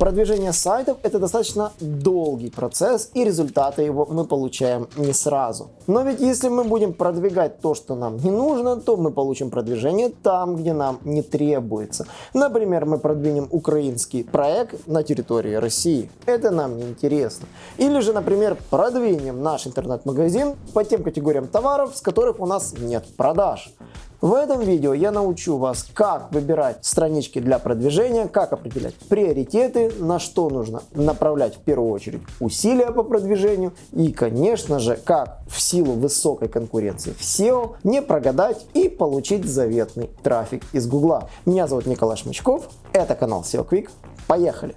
Продвижение сайтов это достаточно долгий процесс и результаты его мы получаем не сразу. Но ведь если мы будем продвигать то, что нам не нужно, то мы получим продвижение там, где нам не требуется. Например, мы продвинем украинский проект на территории России. Это нам не интересно. Или же, например, продвинем наш интернет-магазин по тем категориям товаров, с которых у нас нет продаж. В этом видео я научу вас, как выбирать странички для продвижения, как определять приоритеты, на что нужно направлять в первую очередь усилия по продвижению и, конечно же, как в силу высокой конкуренции в SEO не прогадать и получить заветный трафик из Гугла. Меня зовут Николай Шмычков, это канал SEO Quick. Поехали!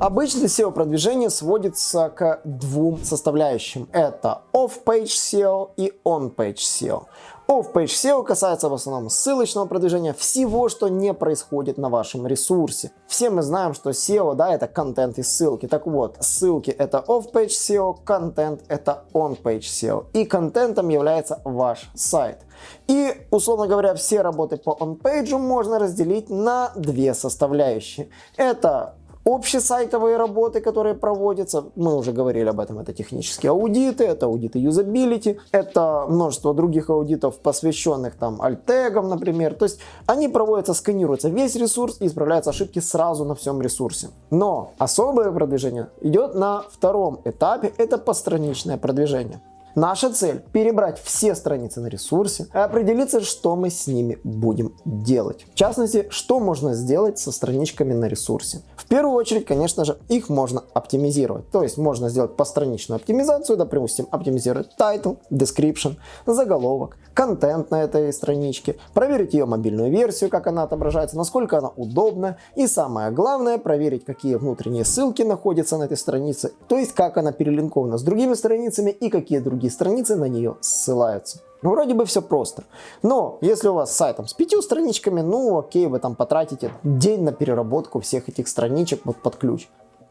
Обычно SEO-продвижение сводится к двум составляющим. Это off-page SEO и on-page SEO. Off-page SEO касается в основном ссылочного продвижения, всего, что не происходит на вашем ресурсе. Все мы знаем, что SEO, да, это контент и ссылки. Так вот, ссылки это off-page SEO, контент это on-page SEO. И контентом является ваш сайт. И, условно говоря, все работы по on-page можно разделить на две составляющие. Это общесайтовые работы, которые проводятся, мы уже говорили об этом, это технические аудиты, это аудиты юзабилити, это множество других аудитов, посвященных там альтегам, например. То есть они проводятся, сканируется весь ресурс и исправляются ошибки сразу на всем ресурсе. Но особое продвижение идет на втором этапе, это постраничное продвижение. Наша цель – перебрать все страницы на ресурсе и определиться, что мы с ними будем делать. В частности, что можно сделать со страничками на ресурсе. В первую очередь, конечно же, их можно оптимизировать. То есть можно сделать постраничную оптимизацию, допустим, оптимизировать title, description, заголовок, контент на этой страничке, проверить ее мобильную версию, как она отображается, насколько она удобна и самое главное, проверить, какие внутренние ссылки находятся на этой странице, то есть как она перелинкована с другими страницами и какие другие страницы на нее ссылаются. Вроде бы все просто. Но если у вас сайт там, с пятью страничками, ну окей, вы там потратите день на переработку всех этих страничек вот под ключ.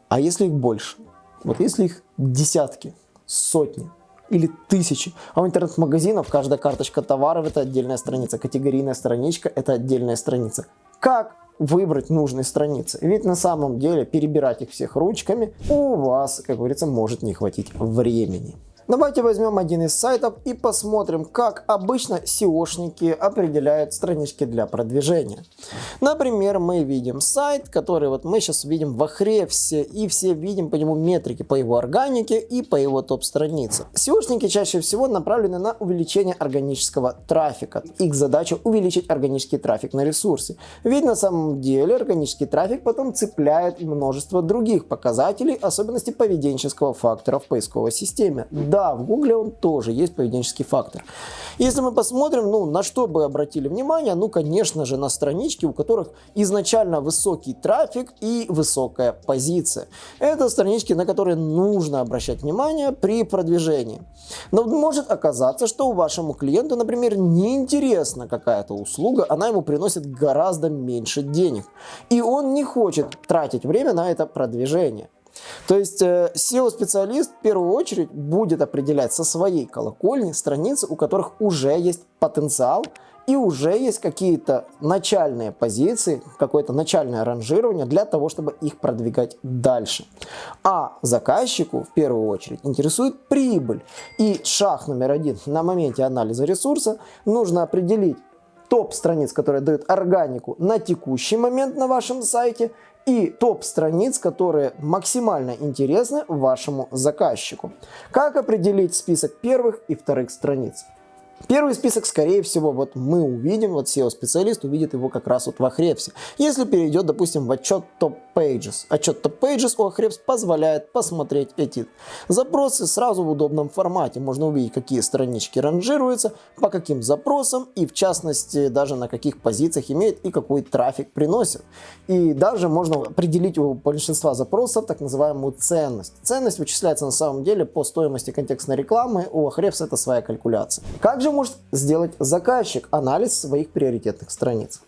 А если их больше? Вот если их десятки, сотни, или тысячи. А у интернет-магазинов каждая карточка товаров это отдельная страница, категорийная страничка это отдельная страница. Как выбрать нужные страницы? Ведь на самом деле перебирать их всех ручками у вас, как говорится, может не хватить времени. Давайте возьмем один из сайтов и посмотрим, как обычно SEOшники определяют странички для продвижения. Например, мы видим сайт, который вот мы сейчас видим в Ahrefs, и все видим по нему метрики по его органике и по его топ-странице. SEOшники чаще всего направлены на увеличение органического трафика. Их задача увеличить органический трафик на ресурсе. Ведь на самом деле органический трафик потом цепляет множество других показателей, особенностей поведенческого фактора в поисковой системе да, в Гугле он тоже есть поведенческий фактор. Если мы посмотрим, ну, на что бы обратили внимание, ну, конечно же, на странички, у которых изначально высокий трафик и высокая позиция. Это странички, на которые нужно обращать внимание при продвижении. Но может оказаться, что вашему клиенту, например, неинтересна какая-то услуга, она ему приносит гораздо меньше денег. И он не хочет тратить время на это продвижение. То есть э, SEO-специалист в первую очередь будет определять со своей колокольни страницы, у которых уже есть потенциал и уже есть какие-то начальные позиции, какое-то начальное ранжирование для того, чтобы их продвигать дальше. А заказчику в первую очередь интересует прибыль. И шаг номер один на моменте анализа ресурса нужно определить топ страниц, которые дают органику на текущий момент на вашем сайте и топ страниц, которые максимально интересны вашему заказчику. Как определить список первых и вторых страниц? Первый список, скорее всего, вот мы увидим, вот SEO-специалист увидит его как раз вот в Ahrefs. Если перейдет, допустим, в отчет Top Pages. Отчет Top Pages у Ahrefs позволяет посмотреть эти запросы сразу в удобном формате. Можно увидеть, какие странички ранжируются, по каким запросам и, в частности, даже на каких позициях имеет и какой трафик приносит. И даже можно определить у большинства запросов так называемую ценность. Ценность вычисляется на самом деле по стоимости контекстной рекламы. У Ahrefs это своя калькуляция. Как же же может сделать заказчик анализ своих приоритетных страниц?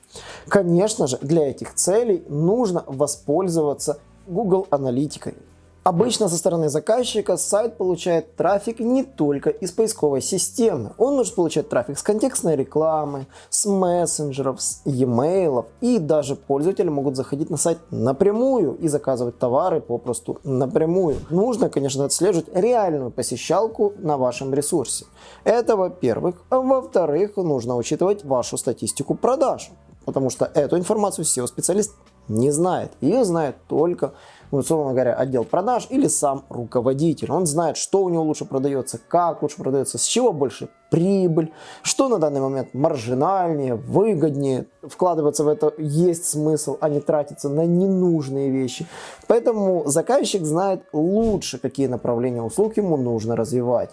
Конечно же, для этих целей нужно воспользоваться Google аналитикой. Обычно со стороны заказчика сайт получает трафик не только из поисковой системы. Он может получать трафик с контекстной рекламы, с мессенджеров, с e-mail. И даже пользователи могут заходить на сайт напрямую и заказывать товары попросту напрямую. Нужно, конечно, отслеживать реальную посещалку на вашем ресурсе. Это во-первых. Во-вторых, нужно учитывать вашу статистику продаж. Потому что эту информацию SEO-специалист не знает. Ее знает только условно говоря, отдел продаж или сам руководитель. Он знает, что у него лучше продается, как лучше продается, с чего больше прибыль, что на данный момент маржинальнее, выгоднее. Вкладываться в это есть смысл, а не тратиться на ненужные вещи. Поэтому заказчик знает лучше, какие направления услуг ему нужно развивать.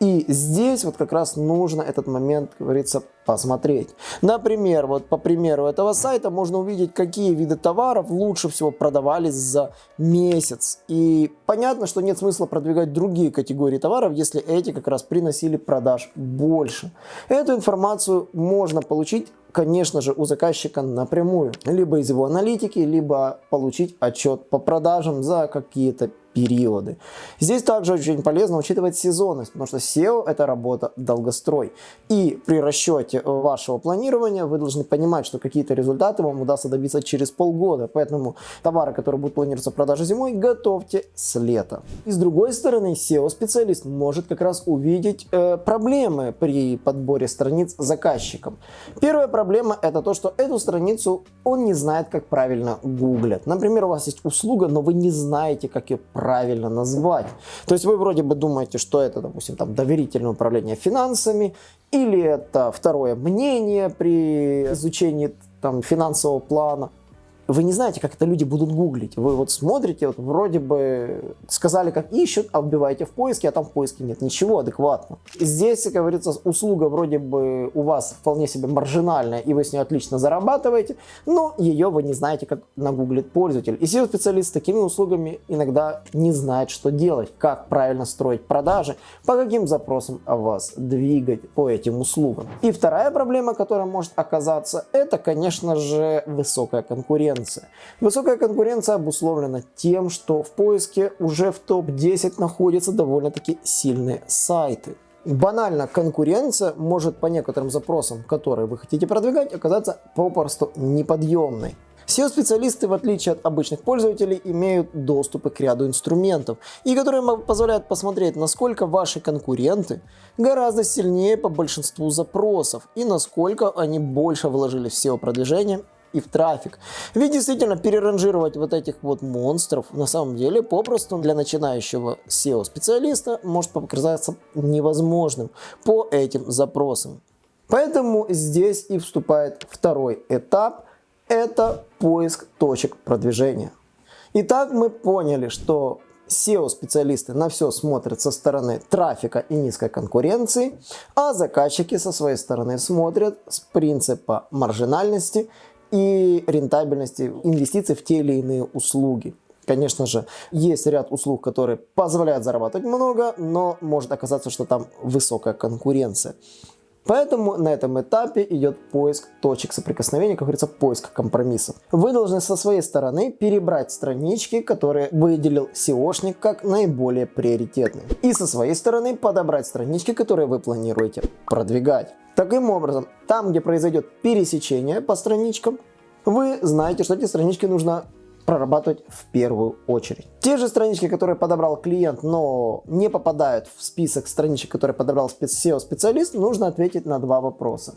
И здесь вот как раз нужно этот момент, как говорится, посмотреть. Например, вот по примеру этого сайта можно увидеть, какие виды товаров лучше всего продавались за месяц. И понятно, что нет смысла продвигать другие категории товаров, если эти как раз приносили продаж больше. Эту информацию можно получить конечно же, у заказчика напрямую, либо из его аналитики, либо получить отчет по продажам за какие-то периоды. Здесь также очень полезно учитывать сезонность, потому что SEO это работа долгострой. И при расчете вашего планирования вы должны понимать, что какие-то результаты вам удастся добиться через полгода. Поэтому товары, которые будут планироваться в продаже зимой, готовьте с лета. И с другой стороны, SEO-специалист может как раз увидеть э, проблемы при подборе страниц заказчикам. Первая проблема это то, что эту страницу он не знает, как правильно гуглят. Например, у вас есть услуга, но вы не знаете, как ее правильно назвать. То есть вы вроде бы думаете, что это, допустим, там доверительное управление финансами, или это второе мнение при изучении там, финансового плана вы не знаете, как это люди будут гуглить. Вы вот смотрите, вот вроде бы сказали, как ищут, а вбиваете в поиске, а там в поиске нет ничего адекватно. Здесь, как говорится, услуга вроде бы у вас вполне себе маржинальная, и вы с ней отлично зарабатываете, но ее вы не знаете, как нагуглит пользователь. И SEO-специалист с такими услугами иногда не знает, что делать, как правильно строить продажи, по каким запросам вас двигать по этим услугам. И вторая проблема, которая может оказаться, это, конечно же, высокая конкуренция конкуренция. Высокая конкуренция обусловлена тем, что в поиске уже в топ-10 находятся довольно-таки сильные сайты. Банально конкуренция может по некоторым запросам, которые вы хотите продвигать, оказаться попросту неподъемной. SEO-специалисты, в отличие от обычных пользователей, имеют доступы к ряду инструментов, и которые позволяют посмотреть, насколько ваши конкуренты гораздо сильнее по большинству запросов, и насколько они больше вложили в SEO-продвижение и в трафик. Ведь действительно переранжировать вот этих вот монстров на самом деле попросту для начинающего SEO-специалиста может показаться невозможным по этим запросам. Поэтому здесь и вступает второй этап, это поиск точек продвижения. Итак, мы поняли, что SEO-специалисты на все смотрят со стороны трафика и низкой конкуренции, а заказчики со своей стороны смотрят с принципа маржинальности и рентабельности инвестиций в те или иные услуги. Конечно же, есть ряд услуг, которые позволяют зарабатывать много, но может оказаться, что там высокая конкуренция. Поэтому на этом этапе идет поиск точек соприкосновения, как говорится, поиск компромиссов. Вы должны со своей стороны перебрать странички, которые выделил SEOшник как наиболее приоритетные. И со своей стороны подобрать странички, которые вы планируете продвигать. Таким образом, там, где произойдет пересечение по страничкам, вы знаете, что эти странички нужно прорабатывать в первую очередь. Те же странички, которые подобрал клиент, но не попадают в список страничек, которые подобрал SEO-специалист, нужно ответить на два вопроса.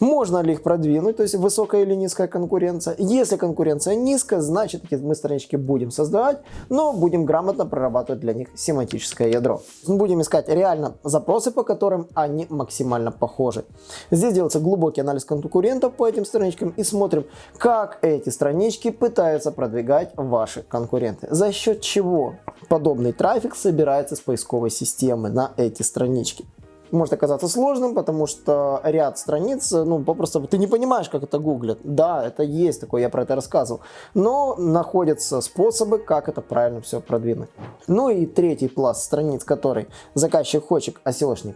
Можно ли их продвинуть, то есть высокая или низкая конкуренция. Если конкуренция низкая, значит мы странички будем создавать, но будем грамотно прорабатывать для них семантическое ядро. Будем искать реально запросы, по которым они максимально похожи. Здесь делается глубокий анализ конкурентов по этим страничкам и смотрим, как эти странички пытаются продвигать ваши конкуренты. За счет чего подобный трафик собирается с поисковой системы на эти странички может оказаться сложным, потому что ряд страниц, ну, попросту ты не понимаешь, как это гуглят. Да, это есть такое, я про это рассказывал. Но находятся способы, как это правильно все продвинуть. Ну и третий пласт страниц, который заказчик хочет, а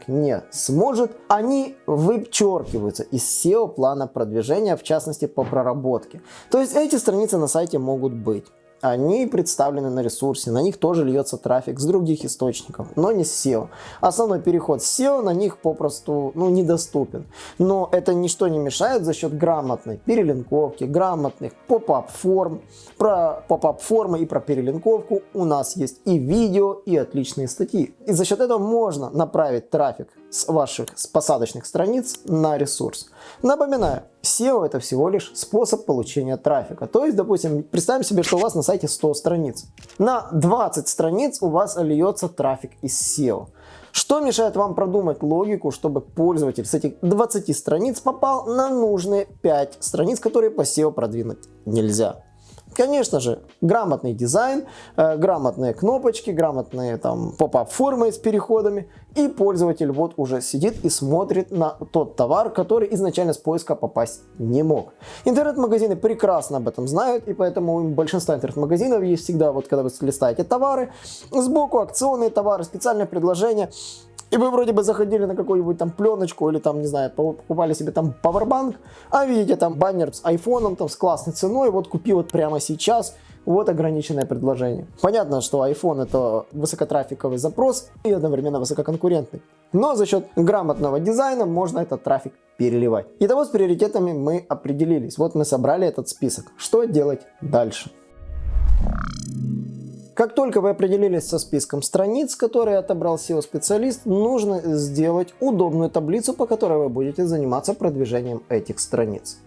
не сможет, они вычеркиваются из SEO плана продвижения, в частности по проработке. То есть эти страницы на сайте могут быть они представлены на ресурсе, на них тоже льется трафик с других источников, но не с SEO. Основной переход с SEO на них попросту ну, недоступен. Но это ничто не мешает за счет грамотной перелинковки, грамотных pop-up форм. Про pop-up формы и про перелинковку у нас есть и видео, и отличные статьи. И за счет этого можно направить трафик с ваших с посадочных страниц на ресурс. Напоминаю, SEO это всего лишь способ получения трафика. То есть, допустим, представим себе, что у вас на сайте 100 страниц. На 20 страниц у вас льется трафик из SEO. Что мешает вам продумать логику, чтобы пользователь с этих 20 страниц попал на нужные 5 страниц, которые по SEO продвинуть нельзя? Конечно же, грамотный дизайн, э, грамотные кнопочки, грамотные там поп-ап формы с переходами. И пользователь вот уже сидит и смотрит на тот товар, который изначально с поиска попасть не мог. Интернет-магазины прекрасно об этом знают, и поэтому у большинства интернет-магазинов есть всегда, вот когда вы листаете товары, сбоку акционные товары, специальные предложения. И вы вроде бы заходили на какую-нибудь там пленочку или там, не знаю, покупали себе там пауэрбанк, а видите там баннер с айфоном, там с классной ценой, вот купи вот прямо сейчас, вот ограниченное предложение. Понятно, что iPhone это высокотрафиковый запрос и одновременно высококонкурентный. Но за счет грамотного дизайна можно этот трафик переливать. Итого с приоритетами мы определились. Вот мы собрали этот список. Что делать дальше? Как только вы определились со списком страниц, которые отобрал SEO-специалист, нужно сделать удобную таблицу, по которой вы будете заниматься продвижением этих страниц.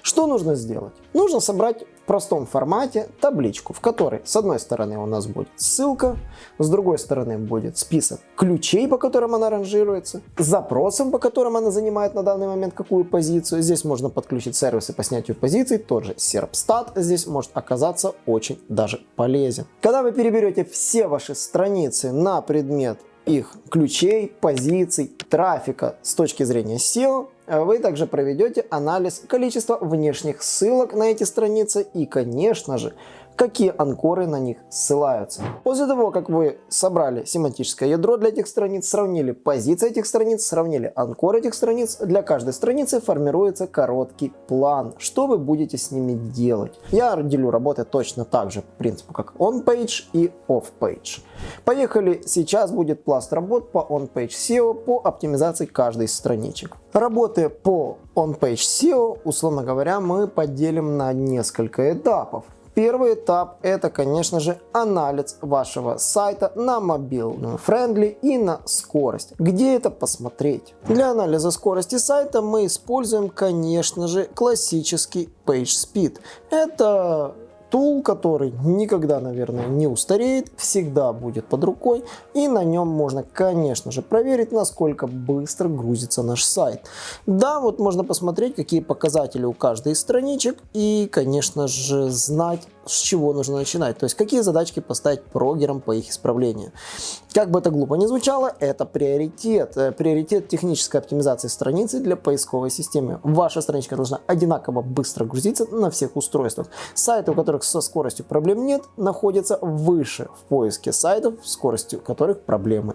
Что нужно сделать? Нужно собрать простом формате табличку, в которой с одной стороны у нас будет ссылка, с другой стороны будет список ключей, по которым она ранжируется, запросом, по которым она занимает на данный момент какую позицию. Здесь можно подключить сервисы по снятию позиций, тот же Serpstat здесь может оказаться очень даже полезен. Когда вы переберете все ваши страницы на предмет их ключей, позиций, трафика с точки зрения SEO, вы также проведете анализ количества внешних ссылок на эти страницы и, конечно же, какие анкоры на них ссылаются. После того, как вы собрали семантическое ядро для этих страниц, сравнили позиции этих страниц, сравнили анкоры этих страниц, для каждой страницы формируется короткий план, что вы будете с ними делать. Я делю работы точно так же, по принципу, как on-page и off-page. Поехали, сейчас будет пласт работ по on-page SEO по оптимизации каждой из страничек. Работы по on-page SEO, условно говоря, мы поделим на несколько этапов. Первый этап это, конечно же, анализ вашего сайта на mobile friendly и на скорость. Где это посмотреть? Для анализа скорости сайта мы используем, конечно же, классический PageSpeed. Это tool, который никогда, наверное, не устареет, всегда будет под рукой, и на нем можно, конечно же, проверить, насколько быстро грузится наш сайт. Да, вот можно посмотреть, какие показатели у каждой из страничек, и, конечно же, знать, с чего нужно начинать, то есть какие задачки поставить прогерам по их исправлению. Как бы это глупо ни звучало, это приоритет. Э, приоритет технической оптимизации страницы для поисковой системы. Ваша страничка должна одинаково быстро грузиться на всех устройствах. Сайты, у которых со скоростью проблем нет, находятся выше в поиске сайтов, скоростью которых проблемы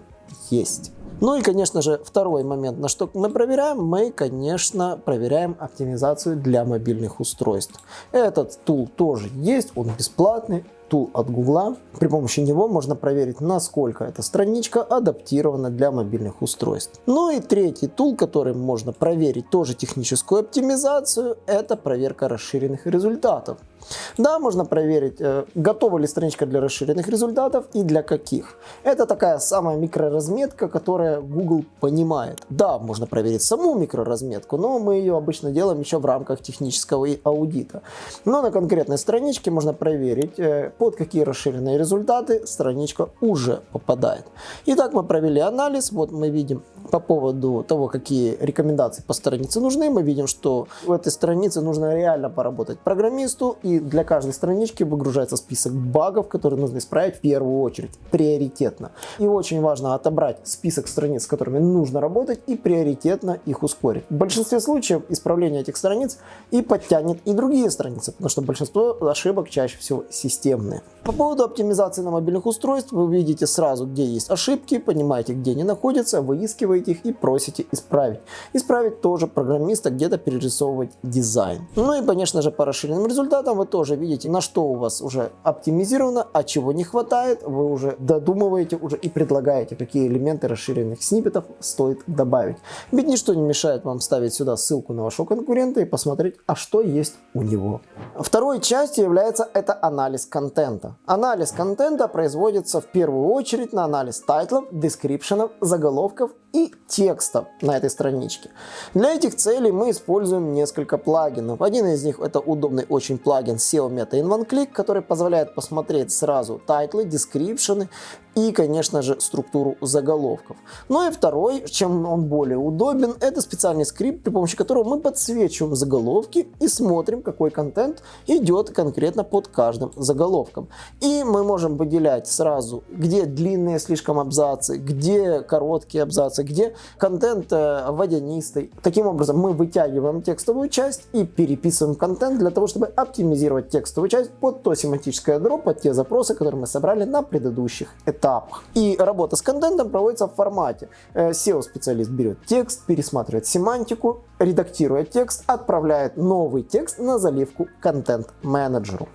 есть. Ну и, конечно же, второй момент, на что мы проверяем, мы, конечно, проверяем оптимизацию для мобильных устройств. Этот тул тоже есть, он бесплатный, тул от Гугла. При помощи него можно проверить, насколько эта страничка адаптирована для мобильных устройств. Ну и третий тул, которым можно проверить тоже техническую оптимизацию, это проверка расширенных результатов. Да, можно проверить, э, готова ли страничка для расширенных результатов и для каких. Это такая самая микроразметка, которая Google понимает. Да, можно проверить саму микроразметку, но мы ее обычно делаем еще в рамках технического аудита. Но на конкретной страничке можно проверить, э, под какие расширенные результаты страничка уже попадает. Итак, мы провели анализ, вот мы видим по поводу того, какие рекомендации по странице нужны, мы видим, что в этой странице нужно реально поработать программисту и для каждой странички выгружается список багов, которые нужно исправить в первую очередь, приоритетно. И очень важно отобрать список страниц, с которыми нужно работать и приоритетно их ускорить. В большинстве случаев исправление этих страниц и подтянет и другие страницы, потому что большинство ошибок чаще всего системные. По поводу оптимизации на мобильных устройствах вы видите сразу, где есть ошибки, понимаете, где они находятся, выискиваете скачиваете их и просите исправить. Исправить тоже программиста, где-то перерисовывать дизайн. Ну и, конечно же, по расширенным результатам вы тоже видите, на что у вас уже оптимизировано, а чего не хватает. Вы уже додумываете уже и предлагаете, какие элементы расширенных сниппетов стоит добавить. Ведь ничто не мешает вам ставить сюда ссылку на вашего конкурента и посмотреть, а что есть у него. Второй частью является это анализ контента. Анализ контента производится в первую очередь на анализ тайтлов, дескрипшенов, заголовков и текста на этой страничке. Для этих целей мы используем несколько плагинов. Один из них это удобный очень плагин SEO Meta in One Click, который позволяет посмотреть сразу тайтлы, дескрипшены и, конечно же, структуру заголовков. Ну и второй, чем он более удобен, это специальный скрипт, при помощи которого мы подсвечиваем заголовки и смотрим, какой контент идет конкретно под каждым заголовком. И мы можем выделять сразу, где длинные слишком абзацы, где короткие абзацы, где контент э, водянистый. Таким образом, мы вытягиваем текстовую часть и переписываем контент для того, чтобы оптимизировать текстовую часть под то семантическое ядро, под те запросы, которые мы собрали на предыдущих этапах этапах. И работа с контентом проводится в формате. Э, SEO-специалист берет текст, пересматривает семантику, редактирует текст, отправляет новый текст на заливку контент-менеджеру.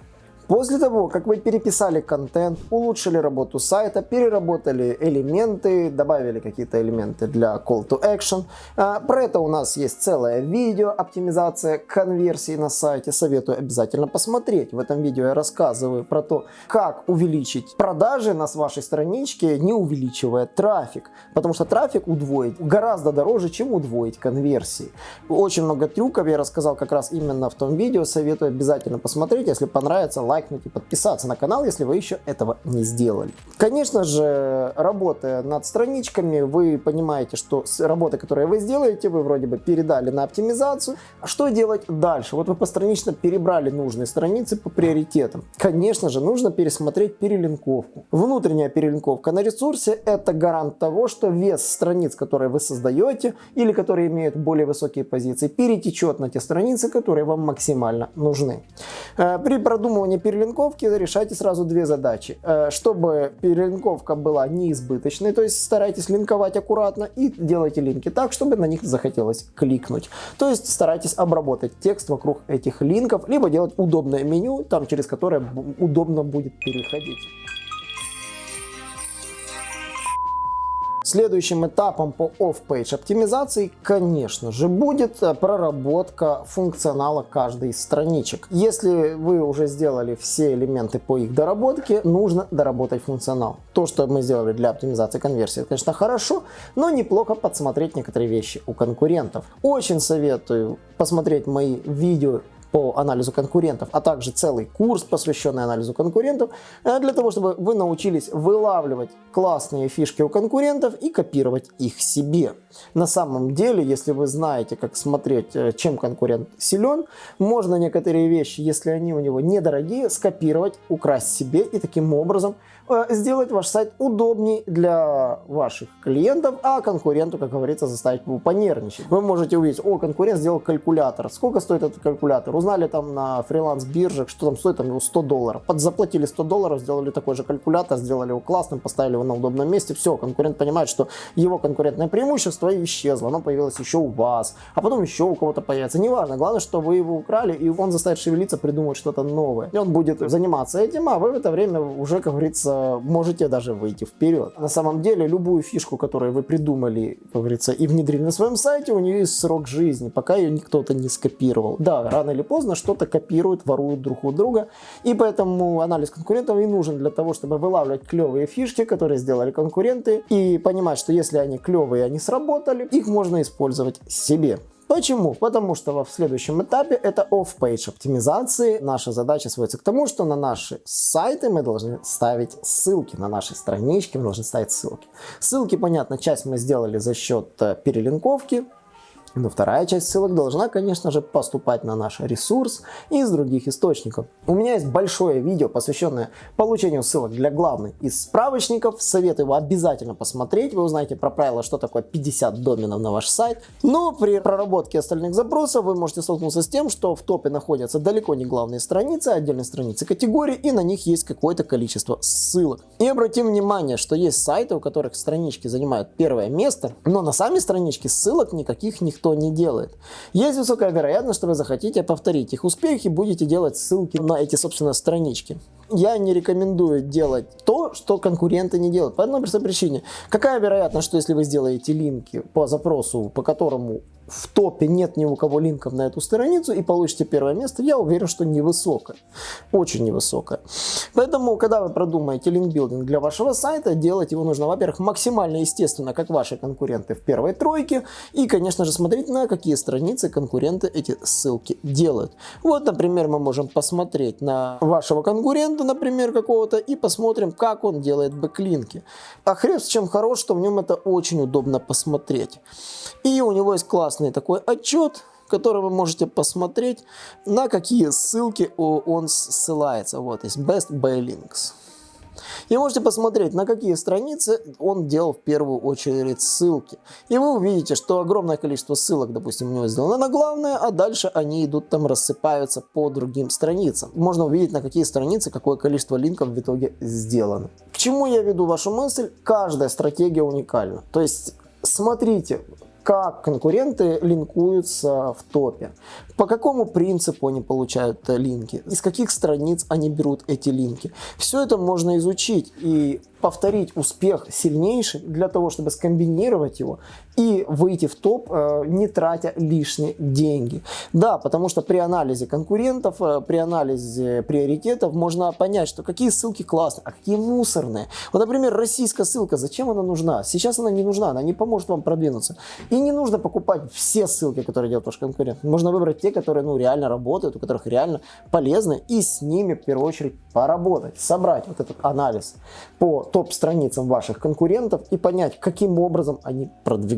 После того, как вы переписали контент, улучшили работу сайта, переработали элементы, добавили какие-то элементы для call to action, а, про это у нас есть целое видео, оптимизация конверсии на сайте, советую обязательно посмотреть. В этом видео я рассказываю про то, как увеличить продажи на вашей страничке, не увеличивая трафик, потому что трафик удвоить гораздо дороже, чем удвоить конверсии. Очень много трюков я рассказал как раз именно в том видео, советую обязательно посмотреть, если понравится, лайк лайкнуть и подписаться на канал, если вы еще этого не сделали. Конечно же, работая над страничками, вы понимаете, что с работой, которую вы сделаете, вы вроде бы передали на оптимизацию. А что делать дальше? Вот вы постранично перебрали нужные страницы по приоритетам. Конечно же, нужно пересмотреть перелинковку. Внутренняя перелинковка на ресурсе – это гарант того, что вес страниц, которые вы создаете или которые имеют более высокие позиции, перетечет на те страницы, которые вам максимально нужны. Э, при продумывании перелинковки решайте сразу две задачи. Э, чтобы перелинковка была неизбыточной, то есть старайтесь линковать аккуратно и делайте линки так, чтобы на них захотелось кликнуть. То есть старайтесь обработать текст вокруг этих линков, либо делать удобное меню, там через которое удобно будет переходить. Следующим этапом по off-page оптимизации, конечно же, будет э, проработка функционала каждой из страничек. Если вы уже сделали все элементы по их доработке, нужно доработать функционал. То, что мы сделали для оптимизации конверсии, это, конечно, хорошо, но неплохо подсмотреть некоторые вещи у конкурентов. Очень советую посмотреть мои видео по анализу конкурентов, а также целый курс, посвященный анализу конкурентов, э, для того, чтобы вы научились вылавливать классные фишки у конкурентов и копировать их себе. На самом деле, если вы знаете, как смотреть, э, чем конкурент силен, можно некоторые вещи, если они у него недорогие, скопировать, украсть себе и таким образом сделать ваш сайт удобнее для ваших клиентов, а конкуренту, как говорится, заставить его понервничать. Вы можете увидеть, о, конкурент сделал калькулятор. Сколько стоит этот калькулятор? Узнали там на фриланс-бирже, что там стоит, там его 100 долларов. Подзаплатили 100 долларов, сделали такой же калькулятор, сделали его классным, поставили его на удобном месте. Все, конкурент понимает, что его конкурентное преимущество исчезло, оно появилось еще у вас, а потом еще у кого-то появится. Неважно, главное, что вы его украли, и он заставит шевелиться, придумать что-то новое. И он будет заниматься этим, а вы в это время уже, как говорится, можете даже выйти вперед. На самом деле, любую фишку, которую вы придумали, как говорится, и внедрили на своем сайте, у нее есть срок жизни, пока ее никто-то не скопировал. Да, рано или поздно что-то копируют, воруют друг у друга, и поэтому анализ конкурентов и нужен для того, чтобы вылавливать клевые фишки, которые сделали конкуренты, и понимать, что если они клевые, они сработали, их можно использовать себе. Почему? Потому что в следующем этапе это off-page оптимизации. Наша задача сводится к тому, что на наши сайты мы должны ставить ссылки, на наши странички мы должны ставить ссылки. Ссылки, понятно, часть мы сделали за счет э, перелинковки, Но вторая часть ссылок должна, конечно же, поступать на наш ресурс из других источников. У меня есть большое видео, посвященное получению ссылок для главных из справочников. Советую его обязательно посмотреть. Вы узнаете про правила, что такое 50 доменов на ваш сайт. Но при проработке остальных запросов вы можете столкнуться с тем, что в топе находятся далеко не главные страницы, а отдельные страницы категории, и на них есть какое-то количество ссылок. И обратим внимание, что есть сайты, у которых странички занимают первое место, но на сами странички ссылок никаких никто никто не делает. Есть высокая вероятность, что вы захотите повторить их успех и будете делать ссылки на эти, собственно, странички. Я не рекомендую делать то, что конкуренты не делают. По одной простой причине. Какая вероятность, что если вы сделаете линки по запросу, по которому в топе нет ни у кого линков на эту страницу и получите первое место, я уверен, что невысокое. Очень невысокое. Поэтому, когда вы продумаете линкбилдинг для вашего сайта, делать его нужно, во-первых, максимально естественно, как ваши конкуренты в первой тройке. И, конечно же, смотреть на какие страницы конкуренты эти ссылки делают. Вот, например, мы можем посмотреть на вашего конкурента, например, какого-то, и посмотрим, как он делает бэклинки. А хрен с чем хорош, что в нем это очень удобно посмотреть. И у него есть класс классный такой отчет, в котором вы можете посмотреть, на какие ссылки он ссылается. Вот есть Best by Links. И можете посмотреть, на какие страницы он делал в первую очередь ссылки. И вы увидите, что огромное количество ссылок, допустим, у него сделано на главное, а дальше они идут там, рассыпаются по другим страницам. Можно увидеть, на какие страницы какое количество линков в итоге сделано. К чему я веду вашу мысль? Каждая стратегия уникальна. То есть смотрите, как конкуренты линкуются в топе, по какому принципу они получают линки, из каких страниц они берут эти линки. Все это можно изучить и повторить успех сильнейший для того, чтобы скомбинировать его и выйти в топ, э, не тратя лишние деньги. Да, потому что при анализе конкурентов, э, при анализе приоритетов можно понять, что какие ссылки классные, а какие мусорные. Вот, например, российская ссылка, зачем она нужна? Сейчас она не нужна, она не поможет вам продвинуться. И не нужно покупать все ссылки, которые делает ваш конкурент. Можно выбрать те, которые ну, реально работают, у которых реально полезны, и с ними в первую очередь поработать, собрать вот этот анализ по топ-страницам ваших конкурентов и понять, каким образом они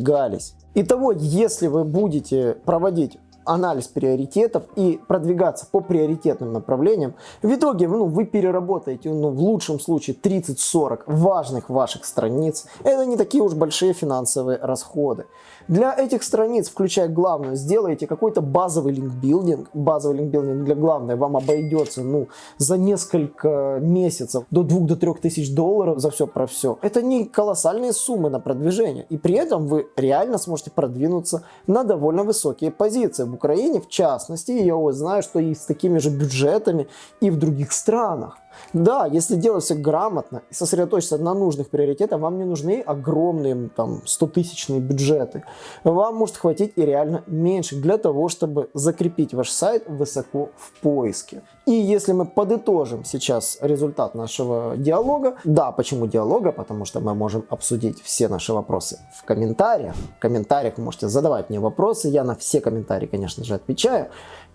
продвигались. Итого, если вы будете проводить анализ приоритетов и продвигаться по приоритетным направлениям, в итоге ну, вы переработаете ну, в лучшем случае 30-40 важных ваших страниц. Это не такие уж большие финансовые расходы. Для этих страниц, включая главную, сделайте какой-то базовый линкбилдинг. Базовый линкбилдинг для главной вам обойдется ну, за несколько месяцев до 2-3 тысяч долларов за все про все. Это не колоссальные суммы на продвижение. И при этом вы реально сможете продвинуться на довольно высокие позиции. В Украине, в частности, я вот знаю, что и с такими же бюджетами и в других странах. Да, если делать все грамотно и сосредоточиться на нужных приоритетах, вам не нужны огромные там 100-тысячные бюджеты. Вам может хватить и реально меньше для того, чтобы закрепить ваш сайт высоко в поиске. И если мы подытожим сейчас результат нашего диалога, да, почему диалога? Потому что мы можем обсудить все наши вопросы в комментариях. В комментариях вы можете задавать мне вопросы, я на все комментарии, конечно же, отвечаю.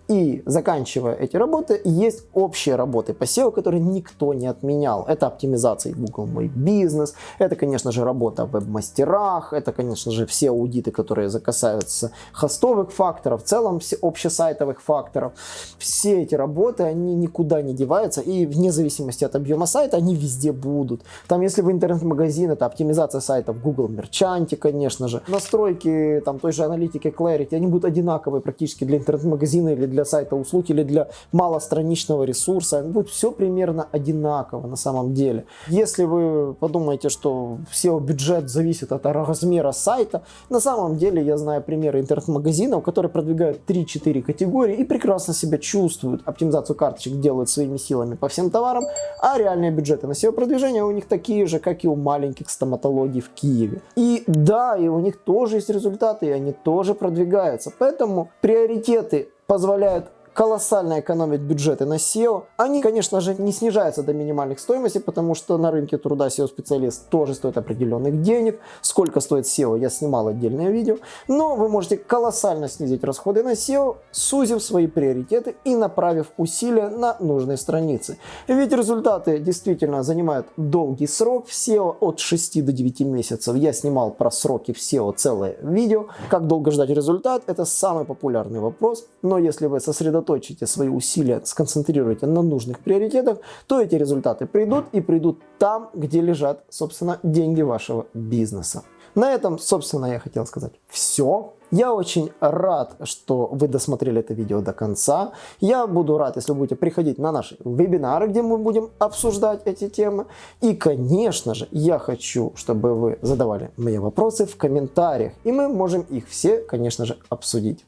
И заканчивая эти работы, есть общие работы по SEO, которые никто не отменял. Это оптимизация Google Мой Бизнес, это, конечно же, работа в веб-мастерах, это, конечно же, все аудиты, которые касаются хостовых факторов, в целом все общесайтовых факторов. Все эти работы, они никуда не деваются, и вне зависимости от объема сайта, они везде будут. Там, если в интернет-магазин, это оптимизация сайта в Google Мерчанте, конечно же. Настройки там той же аналитики Clarity, они будут одинаковые практически для интернет-магазина или для сайта услуг или для малостраничного ресурса. Будет все примерно одинаково на самом деле. Если вы подумаете, что SEO-бюджет зависит от размера сайта, на самом деле я знаю примеры интернет-магазинов, которые продвигают 3-4 категории и прекрасно себя чувствуют. Оптимизацию карточек делают своими силами по всем товарам, а реальные бюджеты на SEO-продвижение у них такие же, как и у маленьких стоматологий в Киеве. И да, и у них тоже есть результаты, и они тоже продвигаются. Поэтому приоритеты позволяют колоссально экономить бюджеты на SEO. Они, конечно же, не снижаются до минимальных стоимостей, потому что на рынке труда SEO-специалист тоже стоит определенных денег. Сколько стоит SEO, я снимал отдельное видео. Но вы можете колоссально снизить расходы на SEO, сузив свои приоритеты и направив усилия на нужные страницы. Ведь результаты действительно занимают долгий срок в SEO от 6 до 9 месяцев. Я снимал про сроки в SEO целое видео. Как долго ждать результат, это самый популярный вопрос. Но если вы сосредоточите свои усилия, сконцентрируете на нужных приоритетах, то эти результаты придут и придут там, где лежат, собственно, деньги вашего бизнеса. На этом, собственно, я хотел сказать все. Я очень рад, что вы досмотрели это видео до конца. Я буду рад, если вы будете приходить на наши вебинары, где мы будем обсуждать эти темы. И, конечно же, я хочу, чтобы вы задавали мне вопросы в комментариях. И мы можем их все, конечно же, обсудить.